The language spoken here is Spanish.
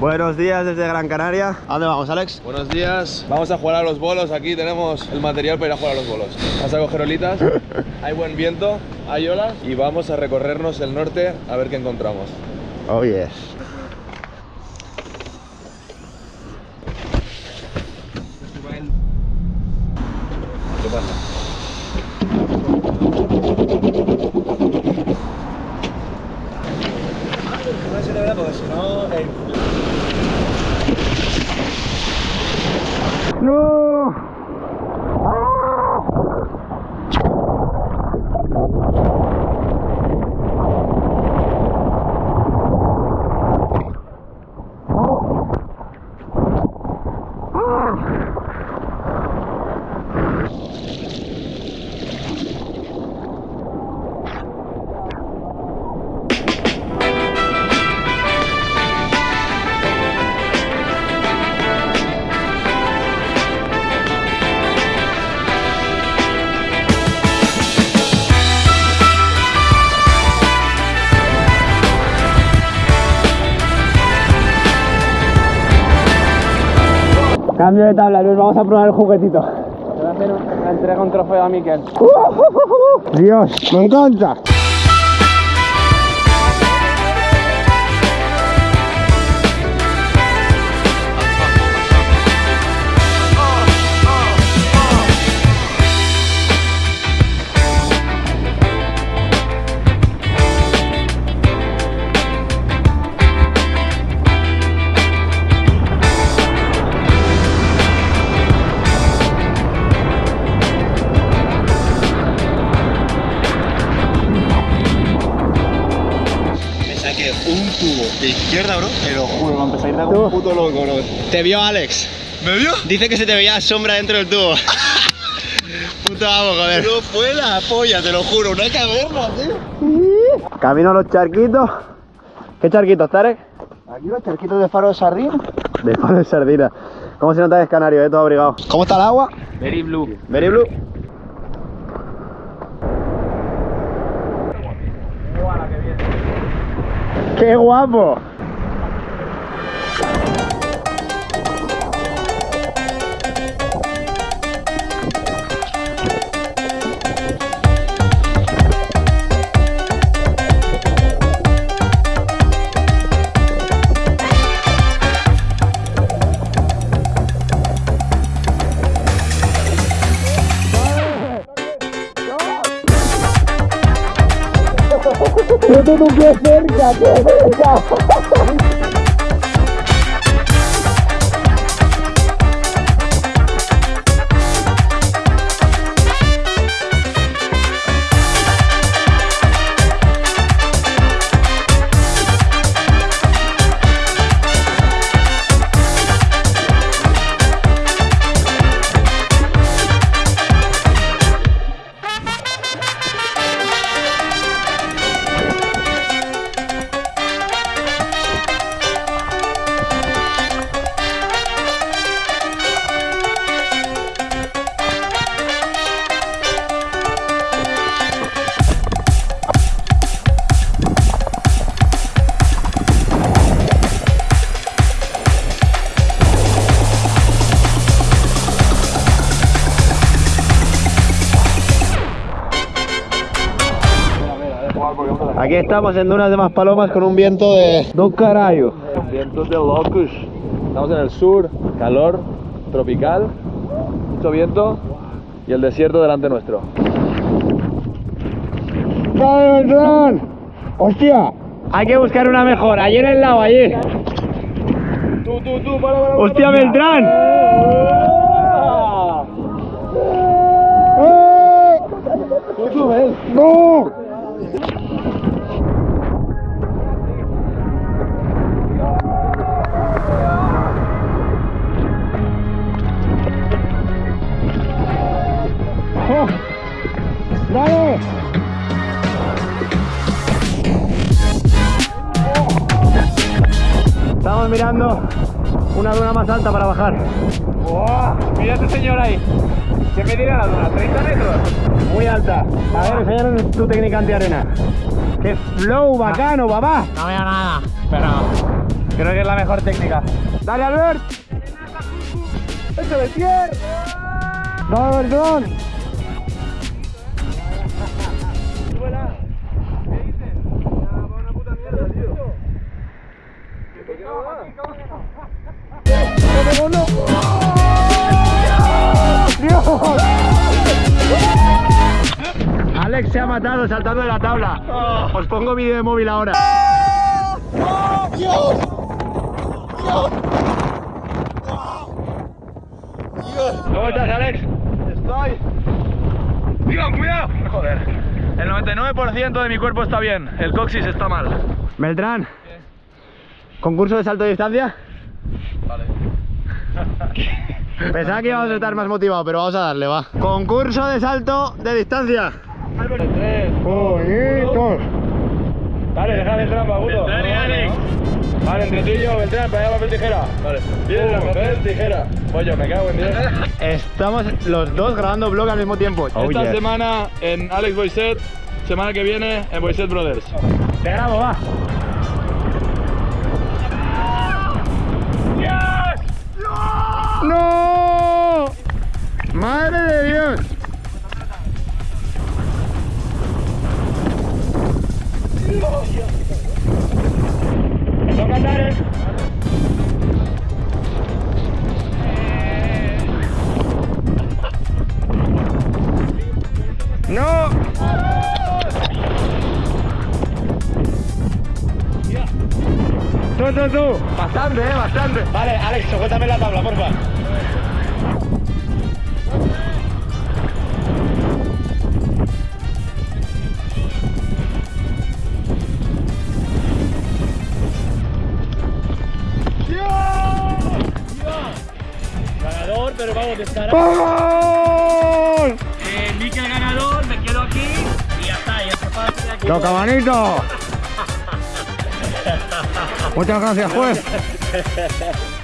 Buenos días desde Gran Canaria. ¿A dónde vamos, Alex? Buenos días, vamos a jugar a los bolos. Aquí tenemos el material para ir a jugar a los bolos. Vamos a coger olitas, hay buen viento, hay olas y vamos a recorrernos el norte a ver qué encontramos. Oh, yes. あっ。Cambio de tabla, Luis, vamos a probar el juguetito. Voy a hacer entrega un trofeo a Miquel. Dios, me encanta. De izquierda, bro. Te lo juro, me empecé a ir de un puto loco, bro. Te vio Alex. ¿Me vio? Dice que se te veía sombra dentro del tubo. Puto amo, joder. No fue la polla, te lo juro, una caverna, tío. Camino a los charquitos. ¿Qué charquitos, Tarek? Aquí los charquitos de faro de sardina. De palo de sardina. ¿Cómo se nota que es canario, eh? Todo abrigado. ¿Cómo está el agua? Very blue. Very blue. ¡Qué guapo! ¡No tengo un pie cerca! Aquí estamos en Dunas de Maspalomas con un viento de dos carayos. Vientos de locus. Estamos en el sur, calor tropical, mucho viento y el desierto delante nuestro. ¡Dale, Beltrán! ¡Hostia! Hay que buscar una mejor. Ayer en el lado, allí. Tú, tú, tú, para, para, ¡Hostia, Beltrán! Tú, tú, ven. ¡No! Estamos mirando una duna más alta para bajar. Mira este señor ahí. ¿Qué me dirá la duna? ¿30 metros? Muy alta. A ver, enséñanos tu técnica antiarena. ¡Qué flow bacano, papá! No veo nada, pero creo que es la mejor técnica. ¡Dale, Albert! ¡Échale tierra! ¡Dale, Bertón! Alex se ha matado saltando de la tabla. Os pongo vídeo de móvil ahora. ¿Cómo estás, Alex? Estoy. Dios, cuidado. Joder. El 99% de mi cuerpo está bien. El coxis está mal. Beltrán. ¿Concurso de salto de distancia? Vale. Pensaba que íbamos a estar más motivados, pero vamos a darle, va. Concurso de salto de distancia. Bonitos. Dale, deja Beltrán, Pagudo. Beltrán y Alex. Vale, entre tú y yo, Beltrán, para allá papel tijera. Vale. Piedra, papel, tijera. Pollo, me cago en 10. Estamos los dos grabando vlog al mismo tiempo. Esta semana en Alex Boyset, semana que viene en Boyset Brothers. Te grabo, va. ¡No! ¡Madre de Dios! Andar. ¡No! Tú, tú, tú. Bastante, eh, bastante. Vale, Alex, sujétame la tabla, porfa. Ganador, pero vamos, estará. ¡Vamos! Eh, Mikel ganador, me quedo aquí y ya está, y esto pasa de aquí. ¡Toca manito! Muchas gracias, juez.